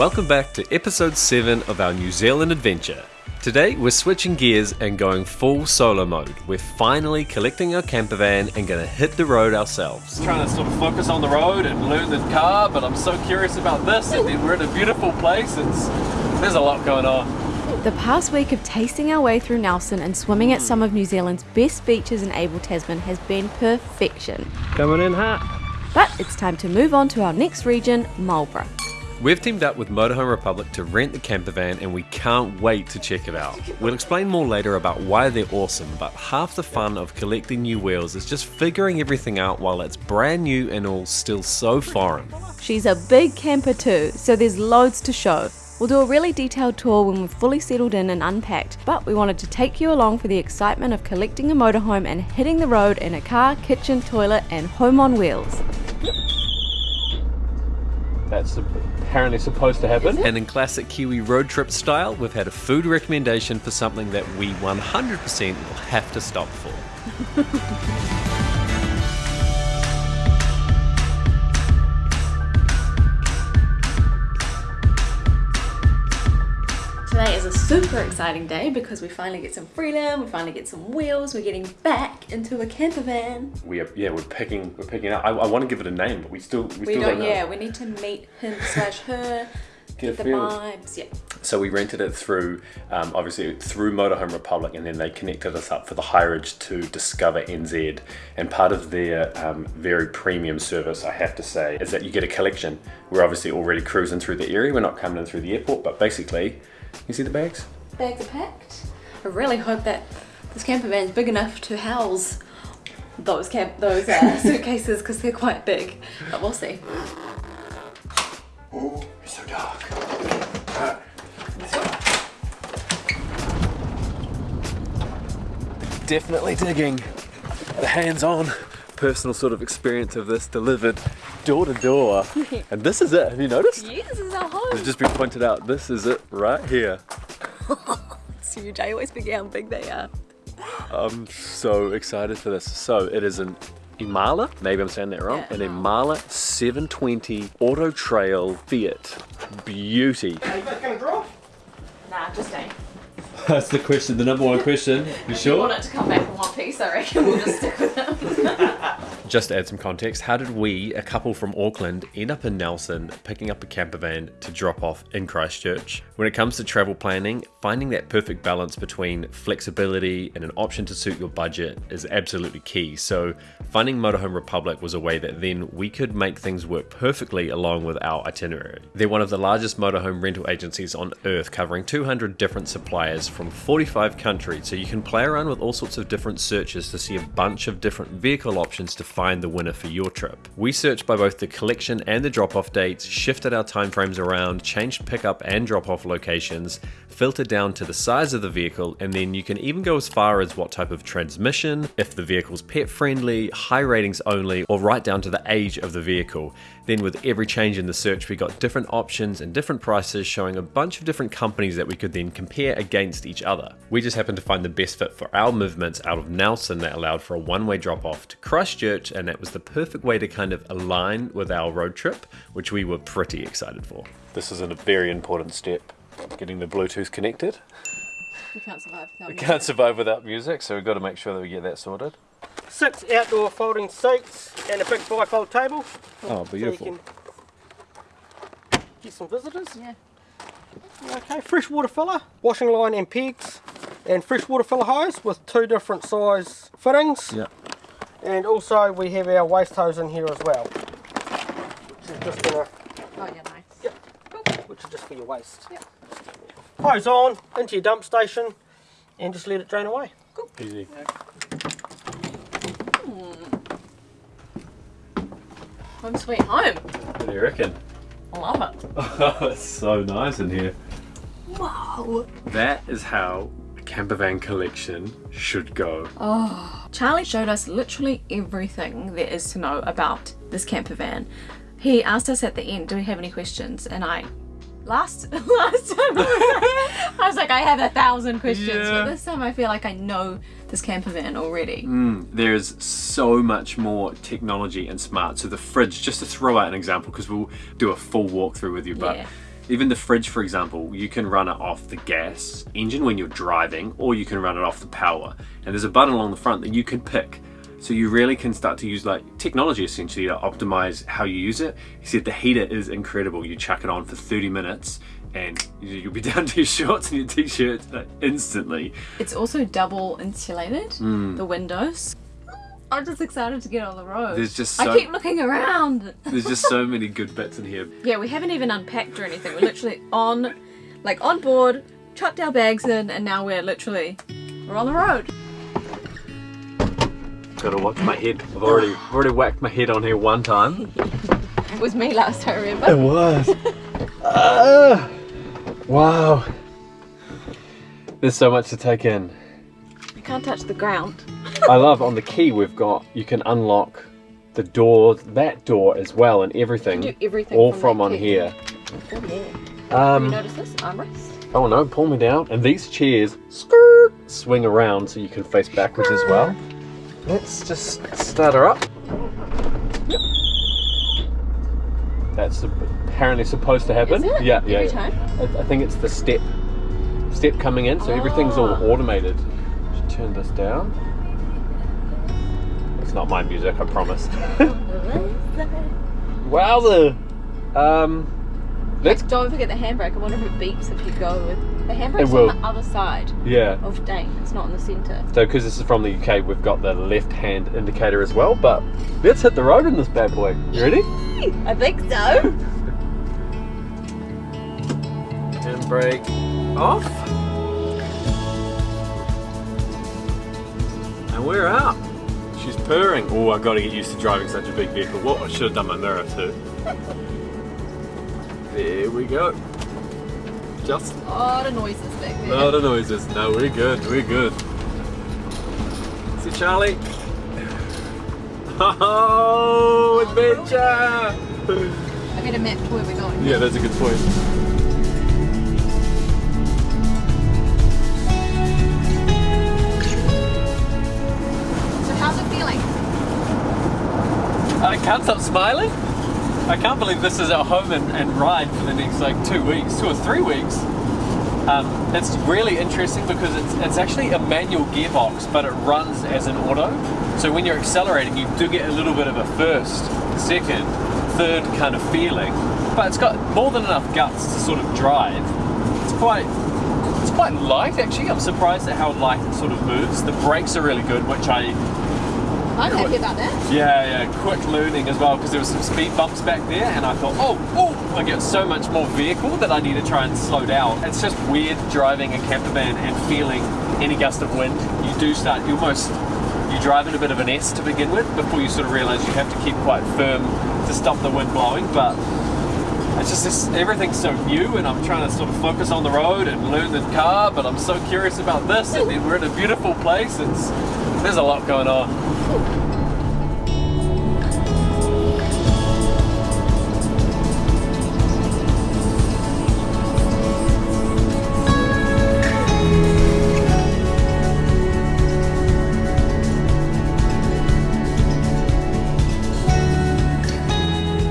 Welcome back to episode 7 of our New Zealand adventure. Today we're switching gears and going full solo mode. We're finally collecting our camper van and gonna hit the road ourselves. Trying to sort of focus on the road and learn the car, but I'm so curious about this and then we're in a beautiful place. It's there's a lot going on. The past week of tasting our way through Nelson and swimming at hmm. some of New Zealand's best beaches in Abel Tasman has been perfection. Coming in hot. But it's time to move on to our next region, Marlborough. We've teamed up with Motorhome Republic to rent the camper van and we can't wait to check it out. We'll explain more later about why they're awesome, but half the fun of collecting new wheels is just figuring everything out while it's brand new and all still so foreign. She's a big camper too, so there's loads to show. We'll do a really detailed tour when we're fully settled in and unpacked, but we wanted to take you along for the excitement of collecting a motorhome and hitting the road in a car, kitchen, toilet, and home on wheels. That's apparently supposed to happen. And in classic Kiwi road trip style, we've had a food recommendation for something that we 100% will have to stop for. a super exciting day because we finally get some freedom, we finally get some wheels, we're getting back into a camper van. We are, yeah, we're picking, we're picking out. I, I want to give it a name, but we still, we, We still don't, don't know. yeah, we need to meet him slash her, Get get the vibes, yeah. So we rented it through, um, obviously through Motorhome Republic, and then they connected us up for the hireage to Discover NZ. And part of their um, very premium service, I have to say, is that you get a collection. We're obviously already cruising through the area. We're not coming in through the airport, but basically, you see the bags? Bags are packed. I really hope that this camper van is big enough to house those camp those uh, suitcases because they're quite big, but we'll see. Oh, it's so dark. Definitely digging. The hands-on personal sort of experience of this delivered door to door. And this is it. Have you noticed? Yes, this is our home. It's just been pointed out. This is it right here. It's huge. I always forget how big they are. I'm so excited for this. So it is an Imala, maybe I'm saying that wrong, Yeah, an Imala 720 Auto Trail Fiat Beauty. Are you gonna draw? Nah, just stay. That's the question, the number one question. You If you want it to come back in one piece, I reckon we'll just stick with them. Just to add some context, how did we, a couple from Auckland, end up in Nelson picking up a camper van to drop off in Christchurch? When it comes to travel planning, finding that perfect balance between flexibility and an option to suit your budget is absolutely key. So, finding Motorhome Republic was a way that then we could make things work perfectly along with our itinerary. They're one of the largest motorhome rental agencies on earth, covering 200 different suppliers from 45 countries, so you can play around with all sorts of different searches to see a bunch of different vehicle options to find the winner for your trip. We searched by both the collection and the drop off dates, shifted our timeframes around, changed pickup and drop off locations, filtered down to the size of the vehicle, and then you can even go as far as what type of transmission, if the vehicle's pet friendly, high ratings only, or right down to the age of the vehicle. Then, with every change in the search, we got different options and different prices showing a bunch of different companies that we could then compare against each other. We just happened to find the best fit for our movements out of Nelson that allowed for a one way drop off to Christchurch, and that was the perfect way to kind of align with our road trip, which we were pretty excited for. This is a very important step getting the Bluetooth connected. We can't survive without We can't survive without music, so we've got to make sure that we get that sorted. Six outdoor folding seats and a big bifold table. Oh, So get some visitors. Yeah. Okay, freshwater filler, washing line and pegs, and freshwater filler hose with two different size fittings. Yeah. And also we have our waste hose in here as well. Which is just gonna, Oh yeah, nice. yep, which is just for your waste. Hose on into your dump station and just let it drain away. Cool. Easy. Hmm. Home sweet home. What do you reckon? I love it. Oh, it's so nice in here. Wow. That is how a camper van collection should go. Oh. Charlie showed us literally everything there is to know about this camper van. He asked us at the end, do we have any questions? And I last last time I was like, I have a thousand questions, Yeah. but this time I feel like I know this camper van already. Mm, there's so much more technology and smart. So the fridge, just to throw out an example, because we'll do a full walkthrough with you, but Yeah. Even the fridge, for example, you can run it off the gas engine when you're driving, or you can run it off the power. And there's a button along the front that you can pick. So you really can start to use like technology essentially to optimize how you use it. He said the heater is incredible. You chuck it on for 30 minutes and you'll be down to your shorts and your t-shirt instantly. It's also double insulated, Hmm. the windows. I'm just excited to get on the road. There's just so- I keep looking around. There's just so many good bits in here. Yeah, we haven't even unpacked or anything. We're literally on, like on board, chucked our bags in, and now we're literally, we're on the road. Gotta watch my head. I've already I've already whacked my head on here one time. It was me last time, remember? It was. Ah, wow. There's so much to take in. I can't touch the ground. I love on the key we've got you can unlock the door, that door as well, and everything. Do everything all from from on key. here. Oh, yeah. Have you Um, noticed this? Armrest? oh no, pull me down. And these chairs skirt, swing around so you can face backwards as well. Let's just start her up. Yep. That's apparently supposed to happen. Is it? Yeah, Every yeah. time? I, I think it's the step step coming in, so everything's all Ah. automated. Should turn this down. It's not my music, I promise. Wowzer! Um, let's Don't forget the handbrake. I wonder if it beeps if you go with. The handbrake's on the other side yeah. of Dane. It's not in the centre. So, because this is from the UK, we've got the left-hand indicator as well. But let's hit the road in this bad boy. You ready? I think so. Handbrake off. And we're out. She's purring. Oh, I've got to get used to driving such a big vehicle. What? I should have done my mirror too. There we go. Just A lot of noises back there. lot of noises. No, we're good. We're good. See Charlie. Oh, oh adventure! I get a map to where we're going. Yeah, that's a good point. So how's it feeling? I can't stop smiling. I can't believe this is our home and, and ride for the next like two weeks, two or three weeks. Um, it's really interesting because it's, it's actually a manual gearbox, but it runs as an auto. So when you're accelerating, you do get a little bit of a first, second, third kind of feeling. But it's got more than enough guts to sort of drive. It's quite it's quite light actually. I'm surprised at how light it sort of moves. The brakes are really good, which I I'm happy about that. yeah, yeah, quick learning as well because there was some speed bumps back there, and I thought, oh, oh, I get so much more vehicle that I need to try and slow down. It's just weird driving a camper van and feeling any gust of wind. You do start, you almost, you drive in a bit of an S to begin with before you sort of realize you have to keep quite firm to stop the wind blowing, but it's just this, everything's so new and I'm trying to sort of focus on the road and learn the car, but I'm so curious about this and then we're in a beautiful place. It's, there's a lot going on.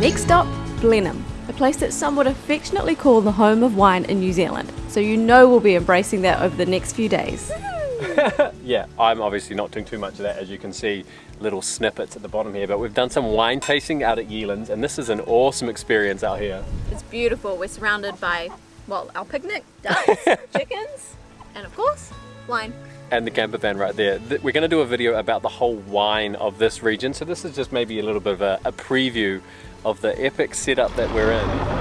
Next up, Blenheim, a place that some would affectionately call the home of wine in New Zealand. So you know we'll be embracing that over the next few days. Yeah, I'm obviously not doing too much of that, as you can see, little snippets at the bottom here, but we've done some wine tasting out at Yealands, and this is an awesome experience out here. It's beautiful. We're surrounded by, well, our picnic, ducks, chickens, and of course, wine. And the camper van right there. We're going to do a video about the whole wine of this region, so this is just maybe a little bit of a, a preview of the epic setup that we're in.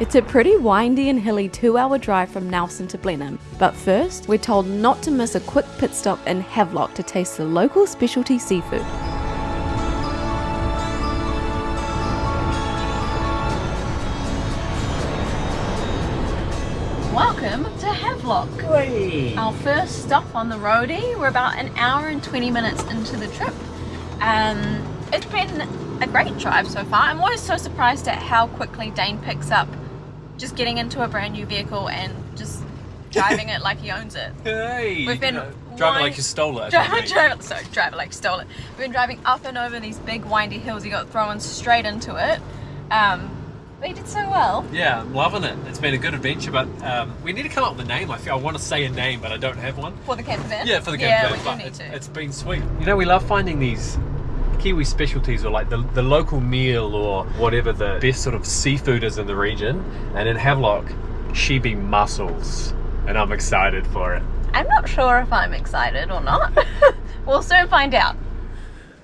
It's a pretty windy and hilly two hour drive from Nelson to Blenheim. But first, we're told not to miss a quick pit stop in Havelock to taste the local specialty seafood. Welcome to Havelock. Our first stop on the roadie. We're about an hour and 20 minutes into the trip. Um, it's been a great drive so far. I'm always so surprised at how quickly Dane picks up just getting into a brand new vehicle and just driving it like he owns it. Hey! We've been driving wine- like you stole it. Drive, drive, sorry, drive it like you stole it. We've been driving up and over these big windy hills. He got thrown straight into it. Um, They did so well. Yeah, I'm loving it. It's been a good adventure, but um, we need to come up with a name. I feel I want to say a name, but I don't have one. For the camper van? Yeah, for the Yeah, camper we van, do but need it's, to. it's been sweet. You know, we love finding these Kiwi specialties or like the, the local meal or whatever the best sort of seafood is in the region. And in Havelock, sheepy mussels. And I'm excited for it. I'm not sure if I'm excited or not. we'll soon find out.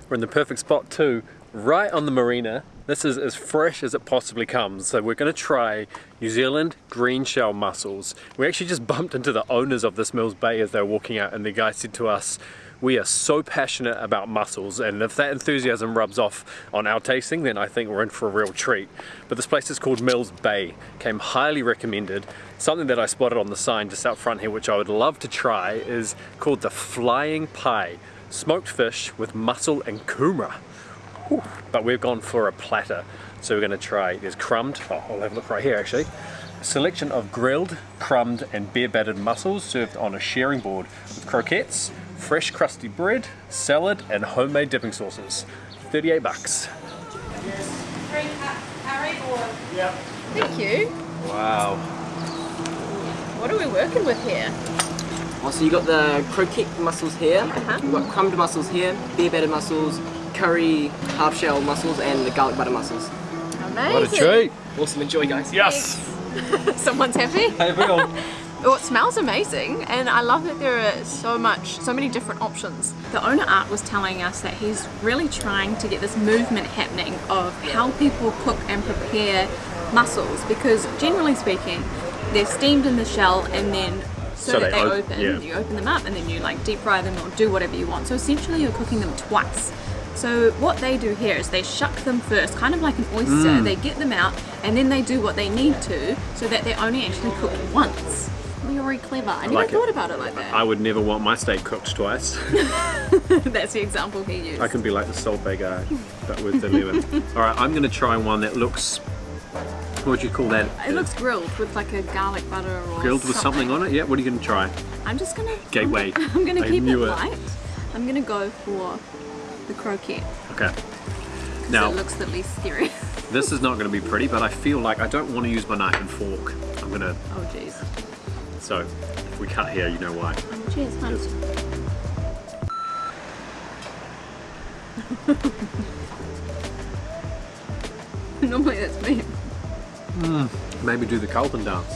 We're in the perfect spot too, right on the marina. This is as fresh as it possibly comes. So we're gonna try New Zealand green shell mussels. We actually just bumped into the owners of this Mills Bay as they were walking out and the guy said to us, we are so passionate about mussels and if that enthusiasm rubs off on our tasting then I think we're in for a real treat. But this place is called Mills Bay, came highly recommended. Something that I spotted on the sign just out front here which I would love to try is called the Flying Pie. Smoked fish with mussel and kumara. Whew. But we've gone for a platter. So we're gonna try, there's crumbed, oh, I'll have a look right here actually. Selection of grilled, crumbed and beer battered mussels served on a sharing board with croquettes, fresh crusty bread, salad and homemade dipping sauces. 38 bucks. Thank you. Wow. What are we working with here? Oh, so you got the croquette mussels here, Uh-huh. you've got crumbed mussels here, beer battered mussels, curry half shell mussels, and the garlic butter mussels. Amazing. What a treat. Awesome, enjoy guys. Yes. Someone's happy. Hey Bill. Oh, it smells amazing, and I love that there are so much, so many different options. The owner Art was telling us that he's really trying to get this movement happening of how people cook and prepare mussels because generally speaking they're steamed in the shell and then so, So that they they op- open, yeah. you open them up and then you like deep fry them or do whatever you want. So essentially you're cooking them twice. So what they do here is they shuck them first, kind of like an oyster. Mm. They get them out and then they do what they need to so that they're only actually cooked once. You're very clever. I never like it. thought about it like that. I would never want my steak cooked twice. That's the example he used. I can be like the Salt Bae guy, but with the lemon. Alright, I'm gonna try one that looks, what would you call that? It looks grilled with like a garlic butter or Grilled with something on it? Yeah, what are you gonna try? I'm just gonna Gateway. I'm gonna I keep it it. light. I'm gonna go for the croquette. Okay. Now, it looks the least scary. this is not gonna be pretty, but I feel like I don't want to use my knife and fork. I'm gonna, oh jeez. So if we cut here, you know why. Cheers, hun. Normally that's me. Maybe do the Carlton dance.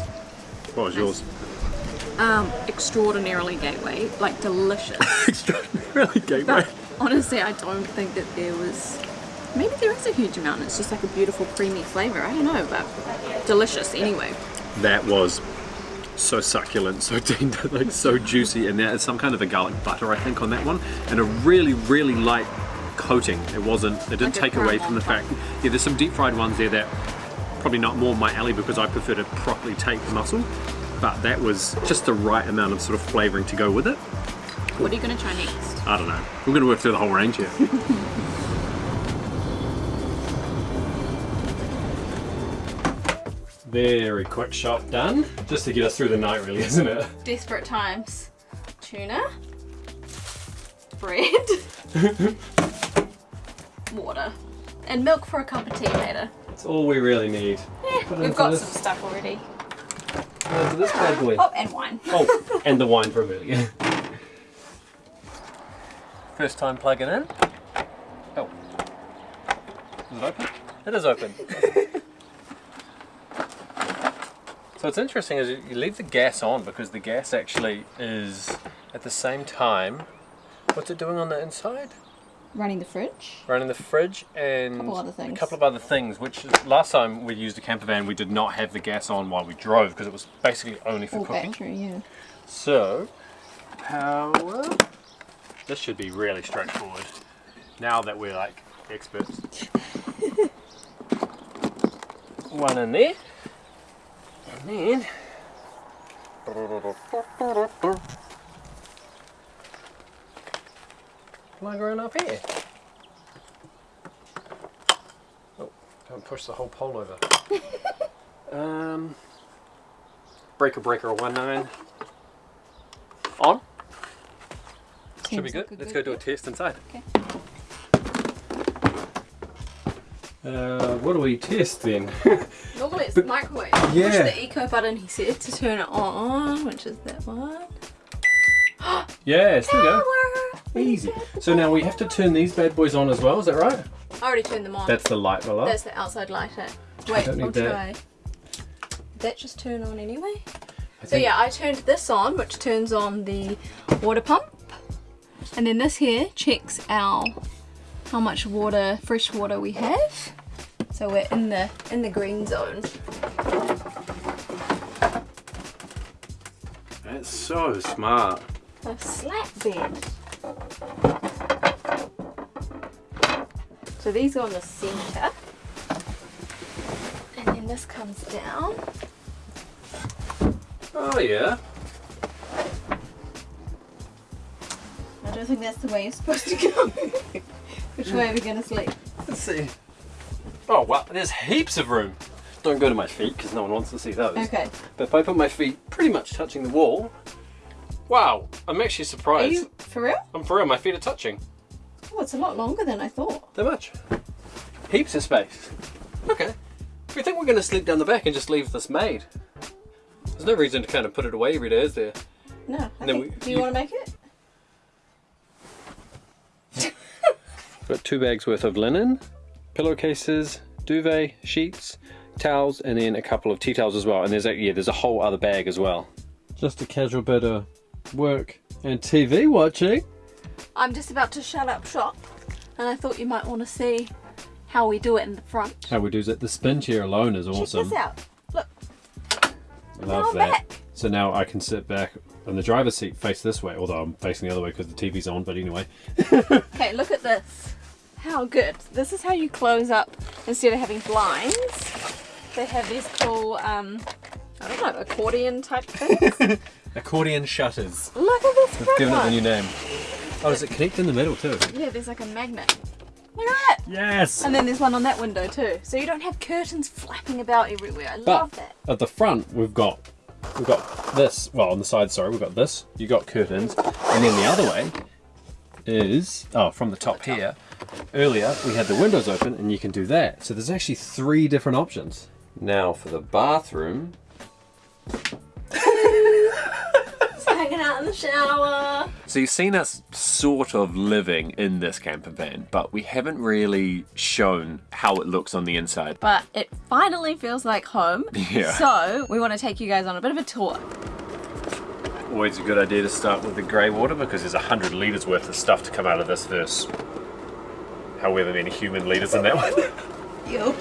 What was yours? Um, extraordinarily gateway, like delicious. Extraordinarily gateway. but honestly, I don't think that there was. Maybe there is a huge amount. It's just like a beautiful creamy flavor. I don't know, but delicious anyway. That was so succulent, so tender, like so juicy, and there is some kind of a garlic butter, I think, on that one, and a really, really light coating. It wasn't, it didn't Like take away from the fact, yeah, there's some deep fried ones there that probably not more my alley because I prefer to properly take the mussel, but that was just the right amount of sort of flavoring to go with it. What are you gonna try next? I don't know. We're going to work through the whole range here. Very quick shot done. Just to get us through the night, really, isn't it? Desperate times. Tuna. Bread. water. And milk for a cup of tea later. That's all we really need. It We've got this- some stuff already. put this bad boy. Oh, and wine. Oh, and the wine from earlier. First time plugging in. Oh. Is it open? It is open. So what's interesting is you leave the gas on because the gas actually is at the same time. What's it doing on the inside? Running the fridge. running the fridge and Couple other things. a couple of other things. Which last time we used a camper van, we did not have the gas on while we drove because it was basically only for Or cooking. battery, yeah. So, power. This should be really straightforward. Now that we're like experts. One in there, and then. Plug her in up here. Oh, don't push the whole pole over. um, breaker breaker 19. On. Should be Seems good. like Let's good go do a test inside. Okay. Uh, what do we test then? Normally it's the microwave. Push Yeah. the eco button, he said, to turn it on, which is that one. yes, there we go. Easy. So now we have to turn these bad boys on as well, is that right? I already turned them on. That's the light below. That's the outside lighter. Wait, I'll that. try. Did that just turn on anyway? I So yeah, I turned this on, which turns on the water pump. And then this here checks our how much water, fresh water we have. So we're in the in the green zone. That's so smart. A slap bed. So these go in the centre. And then this comes down. Oh yeah. I don't think that's the way you're supposed to go. Which way are we gonna sleep? Let's see. Oh wow, there's heaps of room. Don't go to my feet because no one wants to see those. Okay. But if I put my feet pretty much touching the wall, wow, I'm actually surprised. Are you for real? I'm for real, my feet are touching. Oh, it's a lot longer than I thought. That much. Heaps of space. Okay. If we think we're going to sleep down the back and just leave this made, there's no reason to kind of put it away every day, is there? No. And then Okay. we- Do you, you- want to make it? Got two bags worth of linen, pillowcases, duvet, sheets, towels, and then a couple of tea towels as well. And there's a, yeah, there's a whole other bag as well. Just a casual bit of work and TV watching. I'm just about to shut up shop, and I thought you might want to see how we do it in the front. How we do is that the spin chair alone is Check awesome. this out. Look. Love that. back. So now I can sit back in the driver's seat, face this way, although I'm facing the other way because the TV's on. But anyway, Okay, look at this. How good. This is how you close up instead of having blinds. They have these cool, um, I don't know, accordion type things. accordion shutters. look at this front Giving it the new name. Oh, does it connect in the middle too? Yeah, there's like a magnet. Look at that. Yes. And then there's one on that window too. So you don't have curtains flapping about everywhere. I But love that. at the front, we've got we've got this. Well, on the side, sorry, we've got this. You got curtains, and then the other way is oh, from the top here. Earlier, we had the windows open, and you can do that. So there's actually three different options. Now for the bathroom. It's hanging out in the shower. So you've seen us sort of living in this camper van, but we haven't really shown how it looks on the inside. But it finally feels like home. Yeah. So we want to take you guys on a bit of a tour. Always a good idea to start with the grey water because there's a hundred litres worth of stuff to come out of this verse. However many human leaders in that one. Yo.